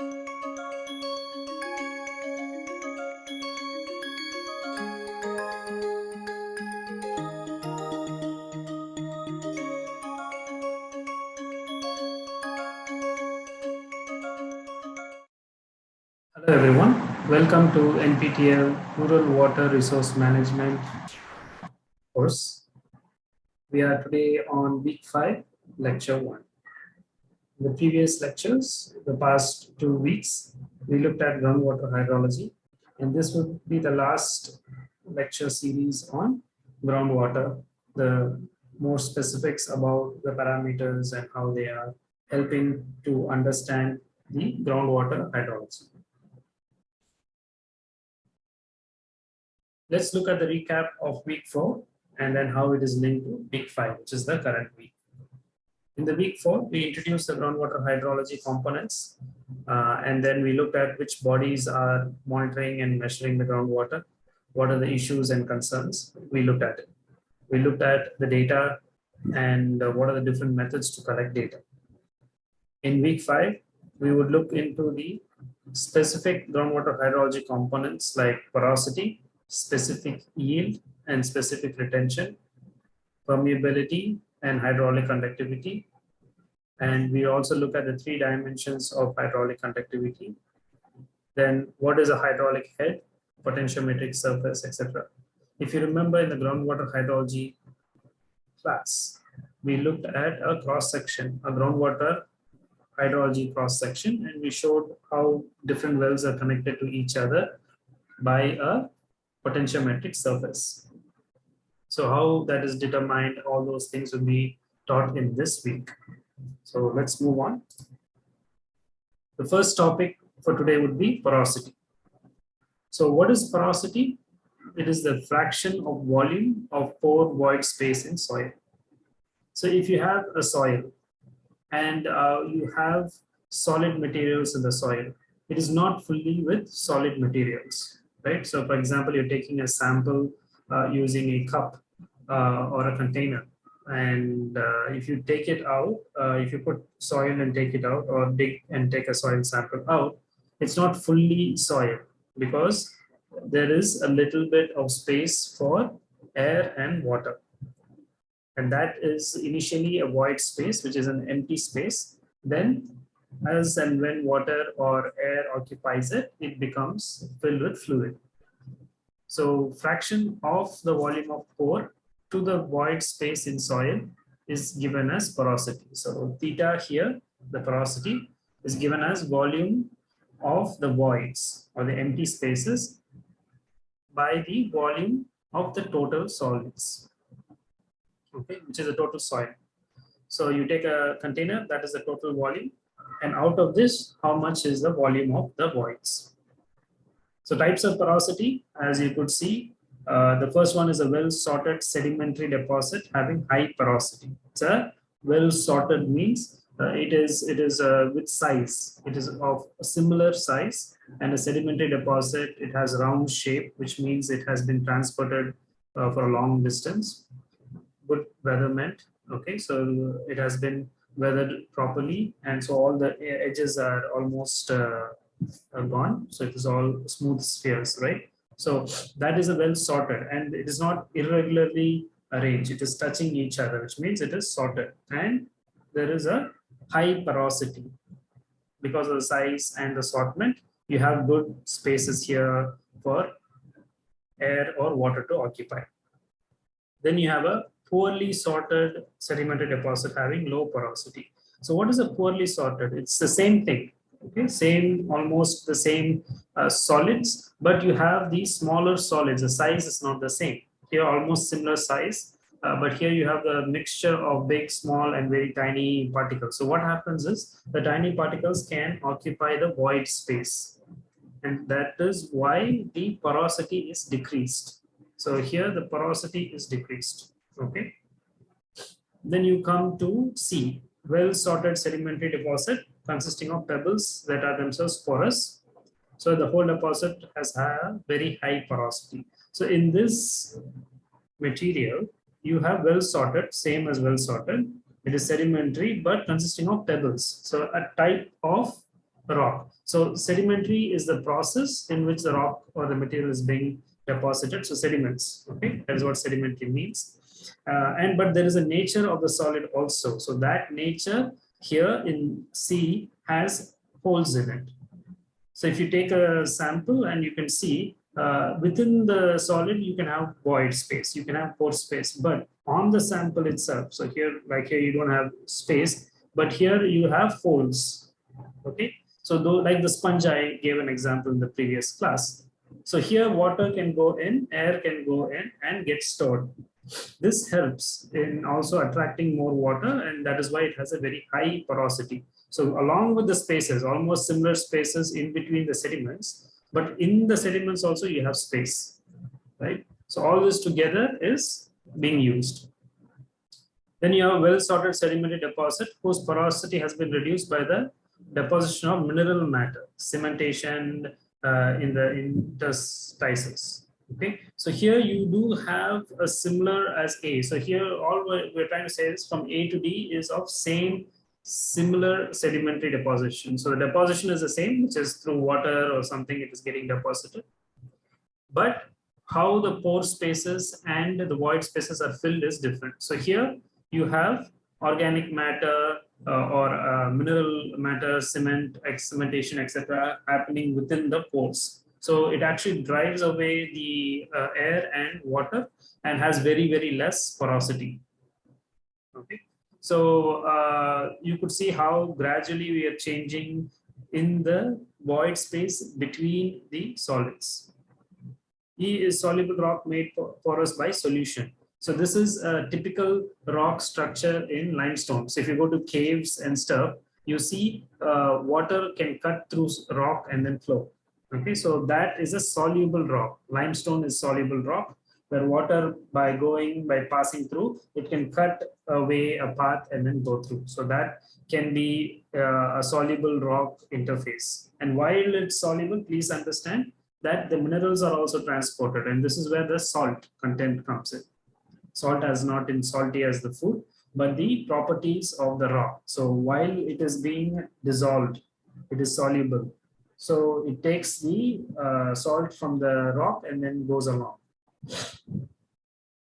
Hello everyone, welcome to NPTEL Rural Water Resource Management course. We are today on week 5, lecture 1. In the previous lectures, the past two weeks, we looked at groundwater hydrology and this will be the last lecture series on groundwater, the more specifics about the parameters and how they are helping to understand the groundwater hydrology. let's look at the recap of week four and then how it is linked to week five, which is the current week. In the week four, we introduced the groundwater hydrology components, uh, and then we looked at which bodies are monitoring and measuring the groundwater, what are the issues and concerns. We looked at it. We looked at the data and uh, what are the different methods to collect data. In week five, we would look into the specific groundwater hydrology components like porosity, specific yield and specific retention, permeability and hydraulic conductivity. And we also look at the three dimensions of hydraulic conductivity. Then what is a hydraulic head, potentiometric surface, etc. If you remember in the groundwater hydrology class, we looked at a cross section, a groundwater hydrology cross section, and we showed how different wells are connected to each other by a potentiometric surface. So how that is determined, all those things will be taught in this week. So let's move on. The first topic for today would be porosity. So what is porosity? It is the fraction of volume of pore void space in soil. So if you have a soil and uh, you have solid materials in the soil, it is not fully with solid materials right? So for example, you're taking a sample uh, using a cup uh, or a container. And uh, if you take it out, uh, if you put soil and take it out or dig and take a soil sample out, it's not fully soil because there is a little bit of space for air and water. And that is initially a void space, which is an empty space. Then as and when water or air occupies it, it becomes filled with fluid. So fraction of the volume of pore to the void space in soil is given as porosity. So theta here, the porosity is given as volume of the voids or the empty spaces by the volume of the total solids, okay, which is the total soil. So you take a container, that is the total volume, and out of this, how much is the volume of the voids? So types of porosity, as you could see, uh, the first one is a well-sorted sedimentary deposit having high porosity. It's a well-sorted means uh, it is it is uh, with size. It is of a similar size and a sedimentary deposit. It has round shape, which means it has been transported uh, for a long distance. Good weatherment. Okay, so it has been weathered properly and so all the edges are almost uh, gone so it is all smooth spheres right so that is a well sorted and it is not irregularly arranged. It is touching each other which means it is sorted. And there is a high porosity. Because of the size and the assortment you have good spaces here for air or water to occupy. Then you have a poorly sorted sedimentary deposit having low porosity. So what is a poorly sorted? It's the same thing, okay, same, almost the same uh, solids, but you have these smaller solids, the size is not the same. Here almost similar size, uh, but here you have the mixture of big, small, and very tiny particles. So what happens is the tiny particles can occupy the void space. And that is why the porosity is decreased. So here the porosity is decreased okay then you come to C well sorted sedimentary deposit consisting of pebbles that are themselves porous so the whole deposit has a very high porosity so in this material you have well sorted same as well sorted it is sedimentary but consisting of pebbles so a type of rock. So sedimentary is the process in which the rock or the material is being deposited. So sediments, okay, that is what sedimentary means. Uh, and but there is a nature of the solid also. So that nature here in C has holes in it. So if you take a sample and you can see uh, within the solid, you can have void space, you can have pore space, but on the sample itself, so here, like here, you don't have space, but here you have holes, okay? So though, like the sponge I gave an example in the previous class. So here water can go in, air can go in and get stored. This helps in also attracting more water and that is why it has a very high porosity. So along with the spaces, almost similar spaces in between the sediments, but in the sediments also you have space, right? So all this together is being used. Then you have a well-sorted sedimentary deposit whose porosity has been reduced by the deposition of mineral matter, cementation uh, in the interstices. Okay, so here you do have a similar as A. So here all we're, we're trying to say is from A to D is of same similar sedimentary deposition. So the deposition is the same, which is through water or something it is getting deposited. But how the pore spaces and the void spaces are filled is different. So here you have organic matter uh, or uh, mineral matter, cement, cementation, etc., happening within the pores. So it actually drives away the uh, air and water and has very, very less porosity. Okay. So uh, you could see how gradually we are changing in the void space between the solids. E is soluble rock made porous by solution. So this is a typical rock structure in limestone. So if you go to caves and stuff, you see uh, water can cut through rock and then flow. Okay, so that is a soluble rock. Limestone is soluble rock where water by going, by passing through, it can cut away a path and then go through. So that can be uh, a soluble rock interface. And while it's soluble, please understand that the minerals are also transported. And this is where the salt content comes in. Salt as not in salty as the food, but the properties of the rock. So while it is being dissolved, it is soluble. So it takes the uh, salt from the rock and then goes along.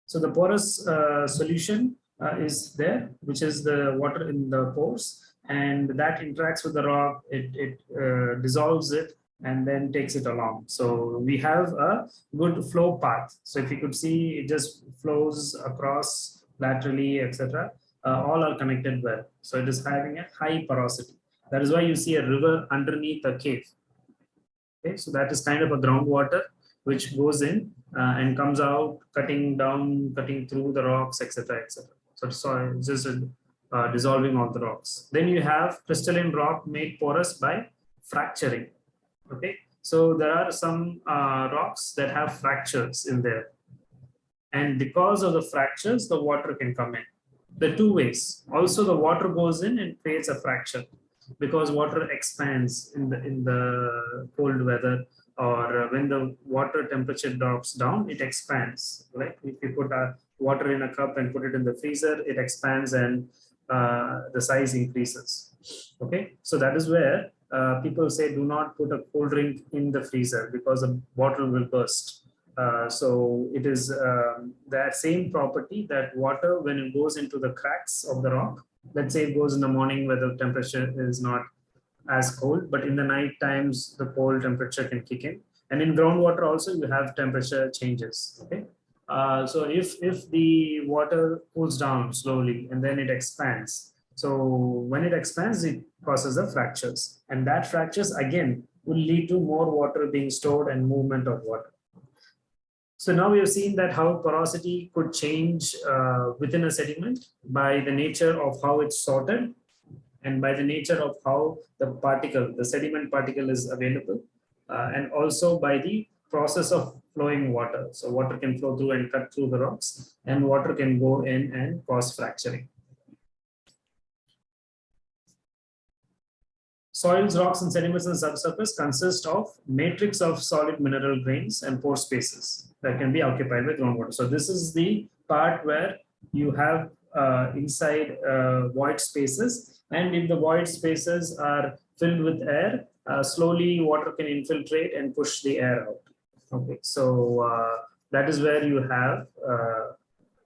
So the porous uh, solution uh, is there, which is the water in the pores, and that interacts with the rock, it, it uh, dissolves it, and then takes it along. So we have a good flow path. So if you could see, it just flows across laterally, etc. Uh, all are connected well. So it is having a high porosity. That is why you see a river underneath a cave. Okay, so that is kind of a groundwater which goes in uh, and comes out cutting down, cutting through the rocks, etc. etc. So, so it's just uh, dissolving all the rocks. Then you have crystalline rock made porous by fracturing. Okay, so there are some uh, rocks that have fractures in there. And because of the fractures, the water can come in. The two ways. Also, the water goes in and creates a fracture because water expands in the in the cold weather or when the water temperature drops down, it expands, right? If you put a water in a cup and put it in the freezer, it expands and uh, the size increases. Okay, so that is where uh, people say do not put a cold drink in the freezer because the bottle will burst. Uh, so it is um, that same property that water when it goes into the cracks of the rock, let's say it goes in the morning where the temperature is not as cold, but in the night times, the cold temperature can kick in. And in groundwater also, you have temperature changes, okay? Uh, so if, if the water cools down slowly and then it expands, so when it expands, it causes the fractures. And that fractures, again, will lead to more water being stored and movement of water. So now we have seen that how porosity could change uh, within a sediment by the nature of how it's sorted and by the nature of how the particle, the sediment particle is available, uh, and also by the process of flowing water. So water can flow through and cut through the rocks, and water can go in and cause fracturing. Soils, rocks, and sediments in the subsurface consist of matrix of solid mineral grains and pore spaces that can be occupied by groundwater. So this is the part where you have uh, inside uh, void spaces and if the void spaces are filled with air, uh, slowly water can infiltrate and push the air out. Okay, so uh, that is where you have uh,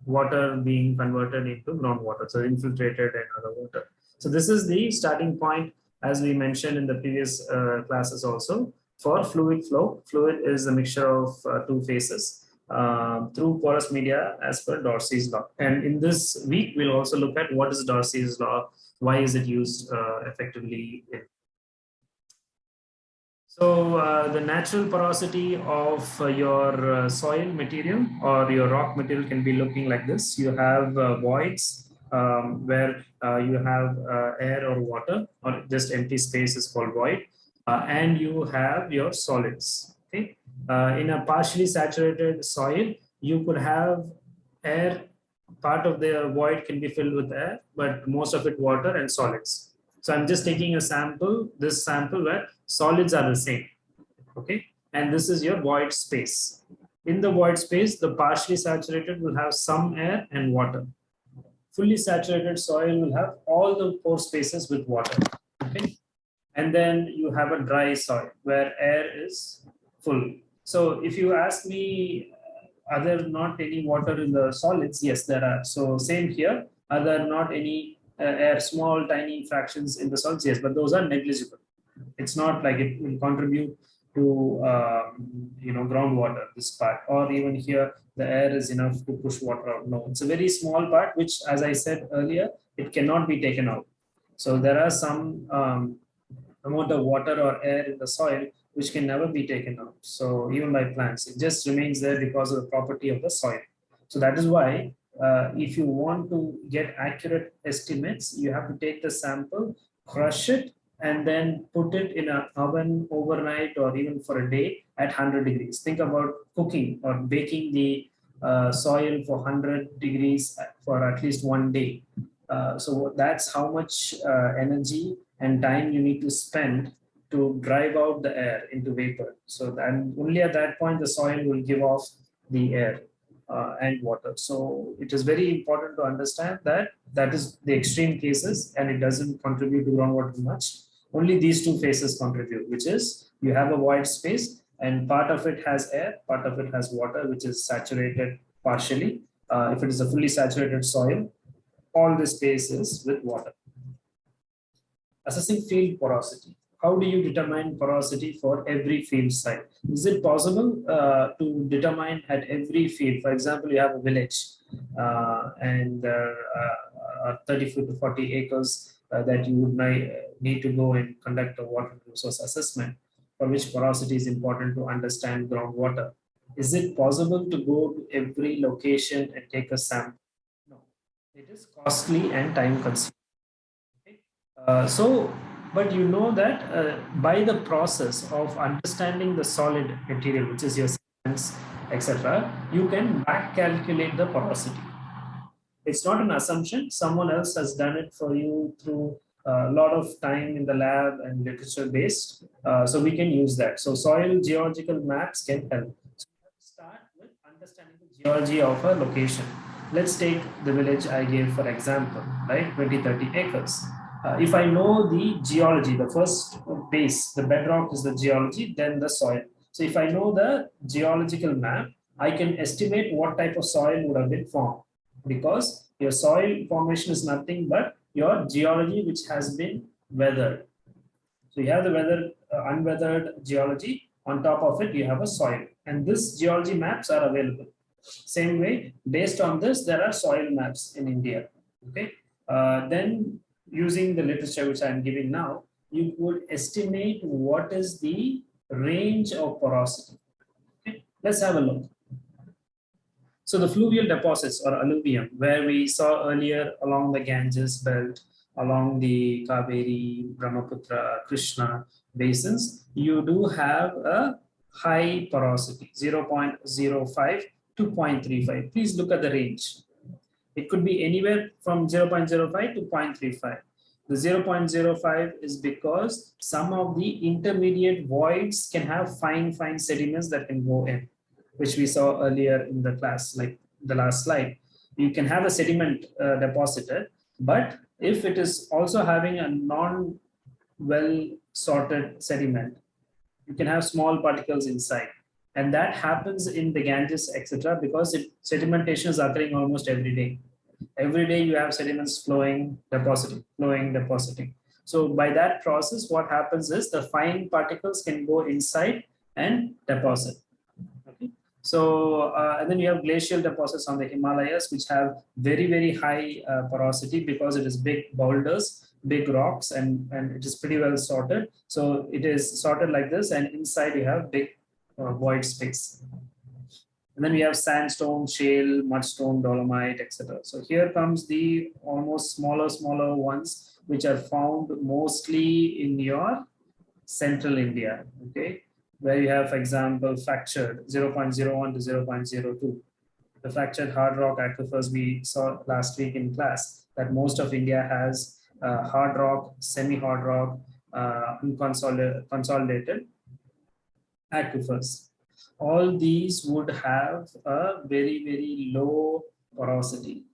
water being converted into groundwater, so infiltrated and other water. So this is the starting point, as we mentioned in the previous uh, classes also. For fluid flow, fluid is a mixture of uh, two phases uh, through porous media as per Darcy's law. And in this week, we'll also look at what is Darcy's law, why is it used uh, effectively so uh, the natural porosity of uh, your soil material or your rock material can be looking like this. You have voids um, where uh, you have uh, air or water or just empty space is called void. and you have your solids. Okay. in a partially saturated soil, you could have air, part of the void can be filled with air, but most of it water and solids. So I'm just taking a sample, this sample where solids are the same. Okay. And this is your void space. In the void space, the partially saturated will have some air and water. Fully saturated soil will have all the pore spaces with water. Okay. And then you have a dry soil where air is full. So if you ask me, are there not any water in the solids? Yes, there are. So same here. Are there not any uh, air, small, tiny fractions in the solids? Yes, but those are negligible. It's not like it will contribute to um, you know groundwater this part or even here the air is enough to push water out. No it's a very small part which as i said earlier it cannot be taken out. So there are some um, amount of water or air in the soil which can never be taken out. So even by plants it just remains there because of the property of the soil. So that is why uh, if you want to get accurate estimates you have to take the sample crush it and then put it in an oven overnight or even for a day at 100 degrees. Think about cooking or baking the uh, soil for 100 degrees for at least one day. Uh, so that's how much uh, energy and time you need to spend to drive out the air into vapor. So then only at that point the soil will give off the air uh, and water. So it is very important to understand that that is the extreme cases and it doesn't contribute to groundwater much only these two phases contribute, which is you have a void space and part of it has air, part of it has water, which is saturated partially. Uh, if it is a fully saturated soil, all the space is with water. Assessing field porosity. How do you determine porosity for every field site? Is it possible uh, to determine at every field? For example, you have a village uh, and uh, uh 30 to 40 acres that you would need to go and conduct a water resource assessment for which porosity is important to understand groundwater. Is it possible to go to every location and take a sample? No, it is costly and time consuming. Okay. Uh, so, but you know that uh, by the process of understanding the solid material, which is your cements, etc., you can back calculate the porosity. It's not an assumption. Someone else has done it for you through a lot of time in the lab and literature based. Uh, so we can use that. So soil geological maps can help. So start with understanding the geology of a location. Let's take the village I gave for example, right? 20, 30 acres. Uh, if I know the geology, the first base, the bedrock is the geology, then the soil. So if I know the geological map, I can estimate what type of soil would have been formed because your soil formation is nothing but your geology which has been weathered. So you have the weather uh, unweathered geology on top of it you have a soil and this geology maps are available. Same way based on this there are soil maps in India. Okay. Uh, then using the literature which I am giving now you would estimate what is the range of porosity. Okay. Let's have a look. So the fluvial deposits or alluvium, where we saw earlier along the Ganges belt, along the Kaveri, Brahmaputra, Krishna basins, you do have a high porosity, 0.05 to 0.35. Please look at the range. It could be anywhere from 0.05 to 0.35. The 0.05 is because some of the intermediate voids can have fine, fine sediments that can go in which we saw earlier in the class, like the last slide. You can have a sediment uh, deposited, but if it is also having a non well sorted sediment. You can have small particles inside. And that happens in the Ganges, etc., because it, sedimentation is occurring almost every day. Every day you have sediments flowing, depositing, flowing, depositing. So by that process, what happens is the fine particles can go inside and deposit. So, uh, and then you have glacial deposits on the Himalayas, which have very, very high uh, porosity because it is big boulders, big rocks, and, and it is pretty well sorted. So it is sorted like this, and inside you have big uh, void space. And then we have sandstone, shale, mudstone, dolomite, etc. So here comes the almost smaller, smaller ones, which are found mostly in your central India. Okay where you have, for example, fractured 0.01 to 0.02. The fractured hard rock aquifers we saw last week in class that most of India has uh, hard rock, semi-hard rock, uh, unconsolidated aquifers. All these would have a very, very low porosity.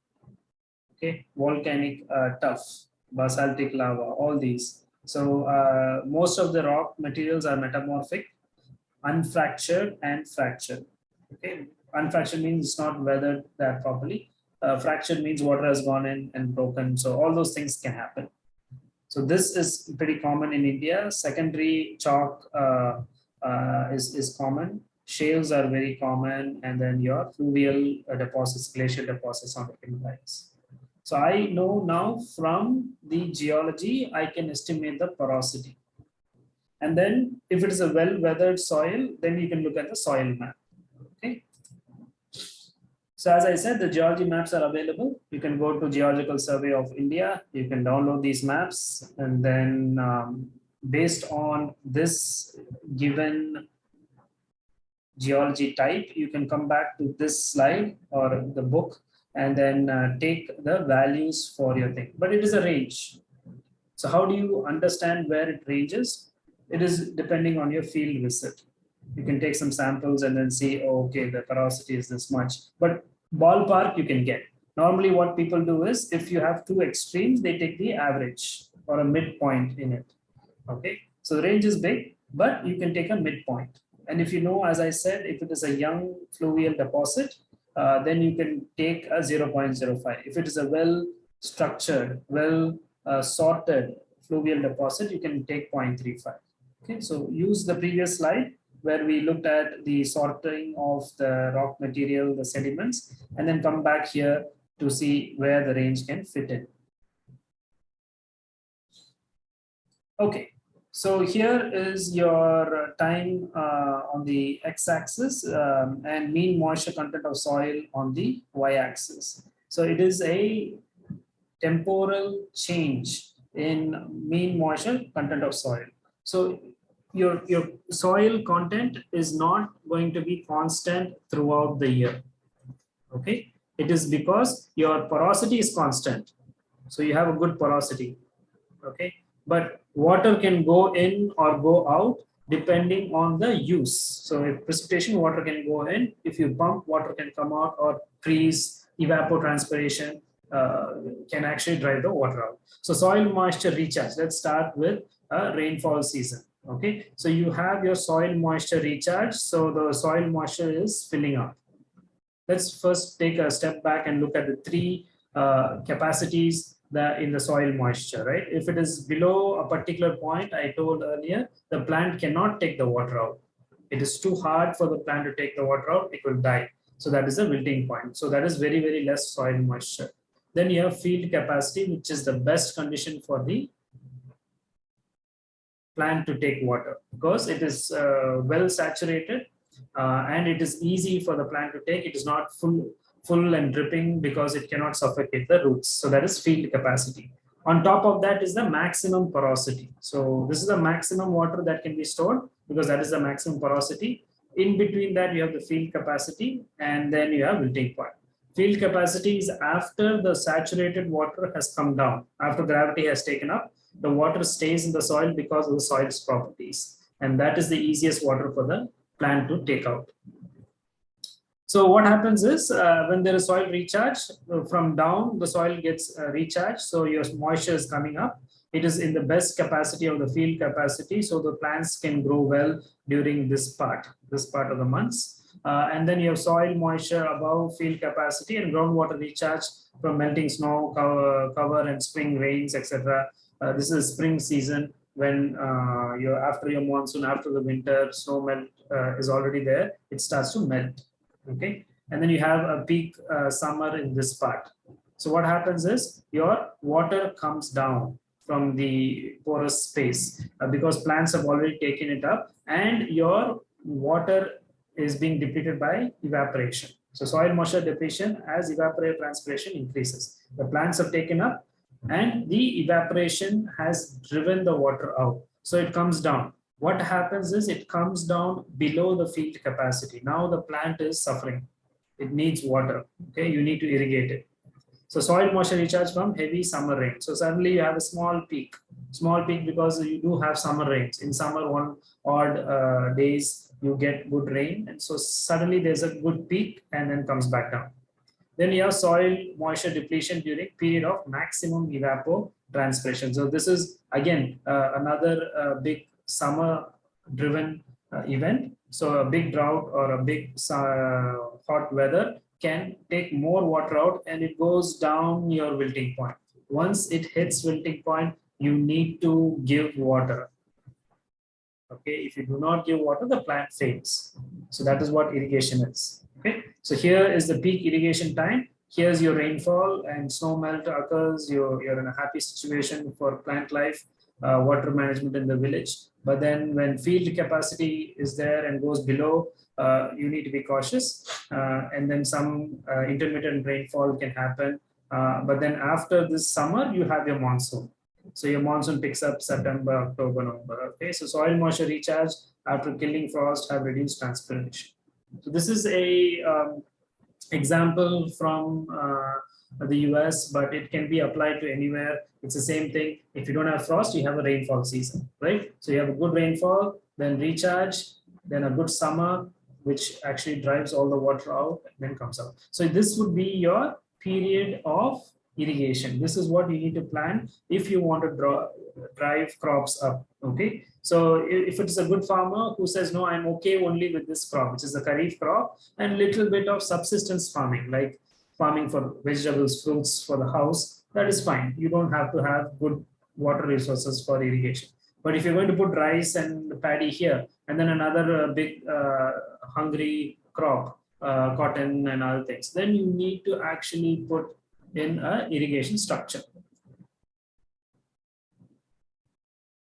Okay, volcanic uh, tuff, basaltic lava, all these. So uh, most of the rock materials are metamorphic unfractured and fractured. Okay, unfractured means it's not weathered that properly. Uh, fractured means water has gone in and broken. So all those things can happen. So this is pretty common in India. Secondary chalk uh, uh, is, is common. Shales are very common. And then your fluvial uh, deposits, glacial deposits on the Himalayas. So I know now from the geology, I can estimate the porosity. And then if it is a well-weathered soil, then you can look at the soil map. Okay. So as I said, the geology maps are available. You can go to Geological Survey of India. You can download these maps and then um, based on this given geology type, you can come back to this slide or the book and then uh, take the values for your thing. But it is a range. So how do you understand where it ranges? It is depending on your field visit. You can take some samples and then see, oh, okay, the porosity is this much. But ballpark you can get. Normally what people do is if you have two extremes, they take the average or a midpoint in it. Okay, so the range is big, but you can take a midpoint. And if you know, as I said, if it is a young fluvial deposit, uh, then you can take a 0.05. If it is a well structured, well uh, sorted fluvial deposit, you can take 0.35. Okay, so use the previous slide where we looked at the sorting of the rock material, the sediments, and then come back here to see where the range can fit in. Okay, so here is your time uh, on the x-axis um, and mean moisture content of soil on the y-axis. So it is a temporal change in mean moisture content of soil. So your, your soil content is not going to be constant throughout the year. Okay, it is because your porosity is constant. So you have a good porosity. Okay, but water can go in or go out depending on the use. So if precipitation, water can go in. If you pump, water can come out or freeze, evapotranspiration uh, can actually drive the water out. So soil moisture recharge. Let's start with a rainfall season okay so you have your soil moisture recharge. So the soil moisture is filling up. Let's first take a step back and look at the three uh, capacities that in the soil moisture right? If it is below a particular point i told earlier the plant cannot take the water out. It is too hard for the plant to take the water out it will die. So that is a wilting point. So that is very very less soil moisture. Then you have field capacity which is the best condition for the plant to take water because it is uh, well saturated uh, and it is easy for the plant to take. It is not full, full and dripping because it cannot suffocate the roots. So that is field capacity. On top of that is the maximum porosity. So this is the maximum water that can be stored because that is the maximum porosity. In between that, you have the field capacity and then you have wilting point. Field capacity is after the saturated water has come down, after gravity has taken up, the water stays in the soil because of the soil's properties. And that is the easiest water for the plant to take out. So what happens is uh, when there is soil recharge uh, from down, the soil gets uh, recharged. So your moisture is coming up. it is in the best capacity of the field capacity. So the plants can grow well during this part, this part of the months. Uh, and then you have soil moisture above field capacity and groundwater recharge from melting snow, cover, cover and spring rains, etc. Uh, this is spring season when uh, you're after your monsoon, after the winter, snow melt uh, is already there, it starts to melt. Okay, and then you have a peak uh, summer in this part. So what happens is your water comes down from the porous space uh, because plants have already taken it up and your water is being depleted by evaporation. So soil moisture depletion as evapotranspiration increases. The plants have taken up and the evaporation has driven the water out. So it comes down. What happens is it comes down below the field capacity. Now the plant is suffering. It needs water. Okay, you need to irrigate it. So soil moisture recharge from heavy summer rain. So suddenly you have a small peak, small peak because you do have summer rains. In summer, one odd uh, days you get good rain, and so suddenly there's a good peak and then comes back down. Then you have soil moisture depletion during period of maximum evapotranspiration. So this is again uh, another uh, big summer driven uh, event. So a big drought or a big uh, hot weather can take more water out and it goes down your wilting point. Once it hits wilting point, you need to give water. Okay, if you do not give water, the plant fails. So that is what irrigation is. Okay, so here is the peak irrigation time. Here's your rainfall and snow melt occurs. You're, you're in a happy situation for plant life, uh, water management in the village. But then when field capacity is there and goes below, uh, you need to be cautious. Uh, and then some uh, intermittent rainfall can happen. Uh, but then after this summer, you have your monsoon. So your monsoon picks up September, October, November. Okay, so soil moisture recharge after killing frost have reduced transpiration. So this is a um, example from uh, the US, but it can be applied to anywhere. It's the same thing. If you don't have frost, you have a rainfall season, right? So you have a good rainfall, then recharge, then a good summer, which actually drives all the water out and then comes out. So this would be your period of irrigation. This is what you need to plan if you want to draw, drive crops up. Okay. So if it's a good farmer who says, no, I'm okay only with this crop, which is a kharif crop and little bit of subsistence farming, like farming for vegetables, fruits for the house, that is fine. You don't have to have good water resources for irrigation. But if you're going to put rice and paddy here, and then another uh, big uh, hungry crop, uh, cotton and other things, then you need to actually put in a irrigation structure.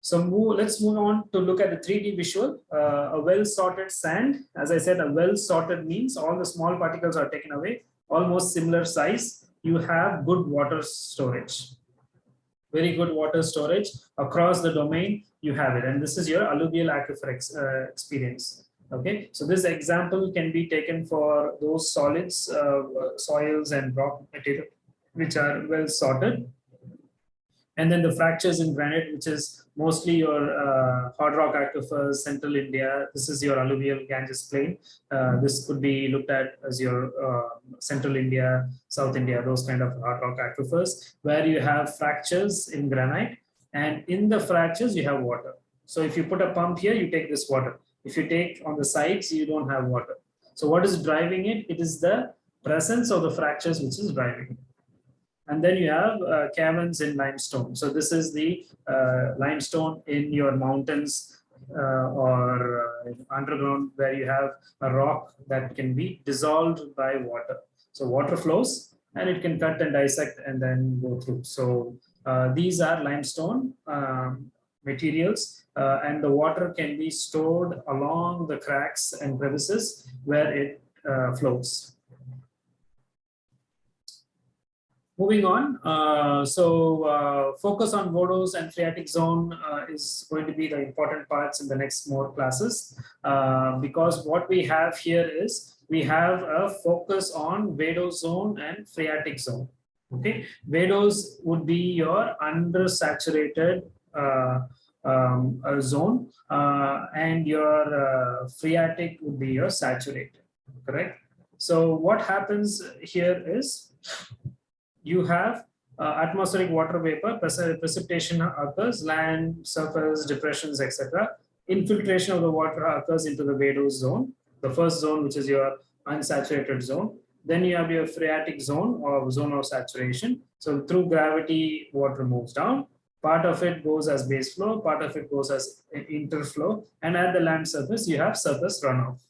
So move, let's move on to look at the 3D visual. Uh, a well-sorted sand, as I said, a well-sorted means all the small particles are taken away, almost similar size. You have good water storage, very good water storage across the domain. You have it, and this is your alluvial aquifer ex, uh, experience. Okay, so this example can be taken for those solids, uh, soils, and rock material which are well sorted. And then the fractures in granite, which is mostly your uh, hard rock aquifers, central India. This is your alluvial Ganges plain. Uh, this could be looked at as your uh, central India, South India, those kind of hard rock aquifers, where you have fractures in granite. And in the fractures, you have water. So if you put a pump here, you take this water. If you take on the sides, you don't have water. So what is driving it? It is the presence of the fractures which is driving it. And then you have uh, caverns in limestone. So this is the uh, limestone in your mountains uh, or uh, underground where you have a rock that can be dissolved by water. So water flows and it can cut and dissect and then go through. So uh, these are limestone um, materials uh, and the water can be stored along the cracks and crevices where it flows. Moving on, uh, so uh, focus on Vadose and phreatic zone uh, is going to be the important parts in the next more classes uh, because what we have here is we have a focus on Vadose zone and phreatic zone. Okay, Vadose would be your undersaturated uh, um, zone uh, and your phreatic would be your saturated, correct? So what happens here is you have uh, atmospheric water vapor, precipitation occurs, land, surface, depressions, etc. Infiltration of the water occurs into the Vadose zone, the first zone, which is your unsaturated zone. Then you have your phreatic zone or zone of saturation. So through gravity, water moves down. Part of it goes as base flow, part of it goes as interflow. And at the land surface, you have surface runoff.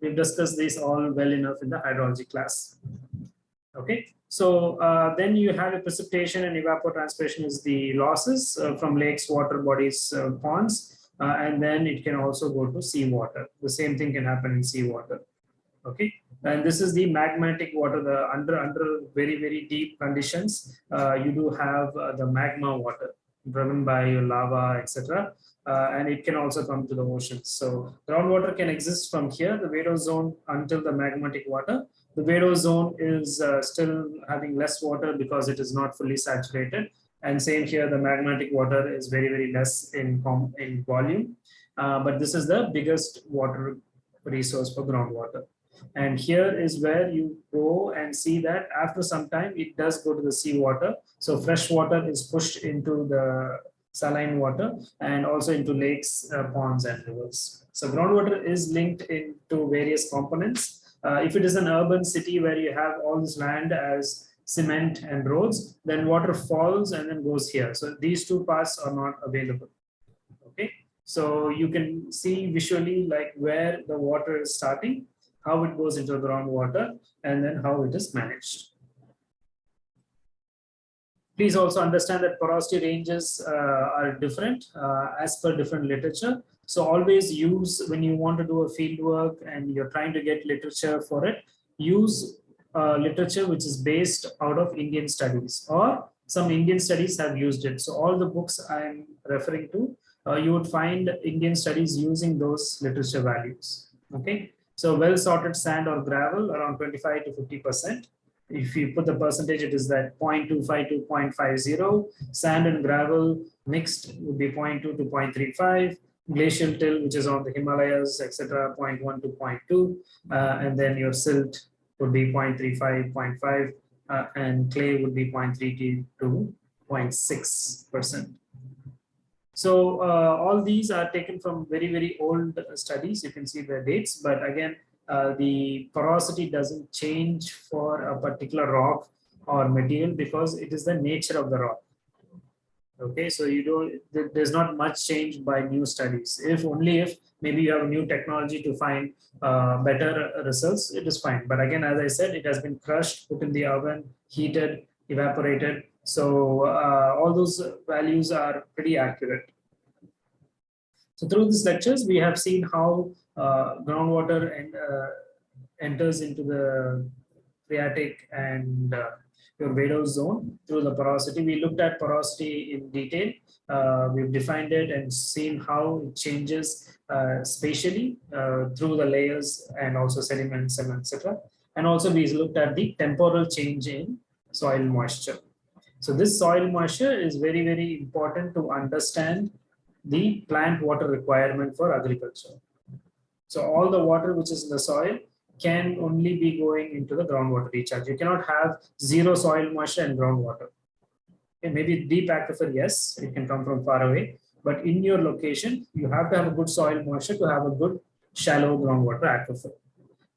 We've discussed this all well enough in the hydrology class. Okay, so uh, then you have a precipitation and evapotranspiration is the losses uh, from lakes, water bodies, uh, ponds, uh, and then it can also go to seawater. The same thing can happen in seawater. Okay, and this is the magmatic water. The under under very very deep conditions, uh, you do have uh, the magma water driven by your lava, etc. Uh, and it can also come to the oceans. So groundwater can exist from here, the Vadose zone, until the magmatic water. The Vadose zone is uh, still having less water because it is not fully saturated. And same here, the magmatic water is very, very less in, in volume. Uh, but this is the biggest water resource for groundwater. And here is where you go and see that after some time, it does go to the seawater. So fresh water is pushed into the saline water and also into lakes, uh, ponds and rivers. So groundwater is linked into various components. Uh, if it is an urban city where you have all this land as cement and roads, then water falls and then goes here. So these two paths are not available. Okay, so you can see visually like where the water is starting how it goes into the groundwater, and then how it is managed. Please also understand that porosity ranges uh, are different uh, as per different literature. So always use, when you want to do a field work and you're trying to get literature for it, use uh, literature which is based out of Indian studies or some Indian studies have used it. So all the books I'm referring to, uh, you would find Indian studies using those literature values. Okay. So well sorted sand or gravel around 25 to 50%. If you put the percentage, it is that 0.25 to 0.50. Sand and gravel mixed would be 0.2 to 0.35. Glacial till, which is on the Himalayas, etc., 0.1 to 0.2. Uh, and then your silt would be 0.35, 0.5, uh, and clay would be 0.32 to 0.6%. So uh, all these are taken from very, very old studies. You can see the dates, but again, uh, the porosity doesn't change for a particular rock or material because it is the nature of the rock. Okay, so you don't, there's not much change by new studies. If only if maybe you have a new technology to find uh, better results, it is fine. But again, as I said, it has been crushed, put in the oven, heated, evaporated, so uh, all those values are pretty accurate. So through these lectures, we have seen how groundwater and, uh, enters into the phreatic and uh, your Vadose zone through the porosity. We looked at porosity in detail. Uh, we've defined it and seen how it changes uh, spatially through the layers and also sediments and etc. And also we looked at the temporal change in soil moisture. So this soil moisture is very, very important to understand the plant water requirement for agriculture. So all the water which is in the soil can only be going into the groundwater recharge. You cannot have zero soil moisture and groundwater. Okay, maybe deep aquifer, yes, it can come from far away. But in your location, you have to have a good soil moisture to have a good shallow groundwater aquifer.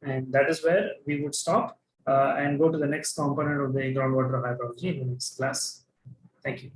And that is where we would stop uh, and go to the next component of the groundwater hydrology in the next class. Thank you.